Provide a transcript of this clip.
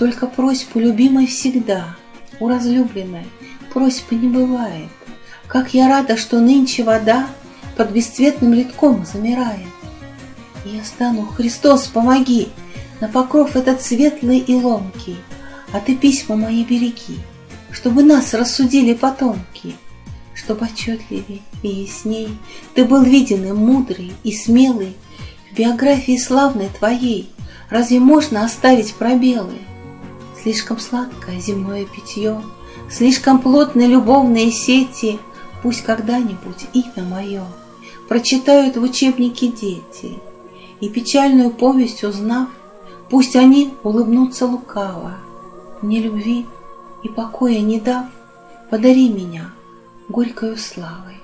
Только просьбу любимой всегда, у разлюбленной просьбы не бывает. Как я рада, что нынче вода под бесцветным литком замирает. И я стану, Христос, помоги, на покров этот светлый и ломкий, а ты письма мои береги, чтобы нас рассудили потомки, чтобы отчетливей и ясней ты был виден и мудрый, и смелый в биографии славной твоей. Разве можно оставить пробелы? Слишком сладкое земное питье, Слишком плотны любовные сети, Пусть когда-нибудь имя мое Прочитают в учебнике дети, И печальную повесть узнав, Пусть они улыбнутся лукаво, Мне любви и покоя не дав, Подари меня горькою славой.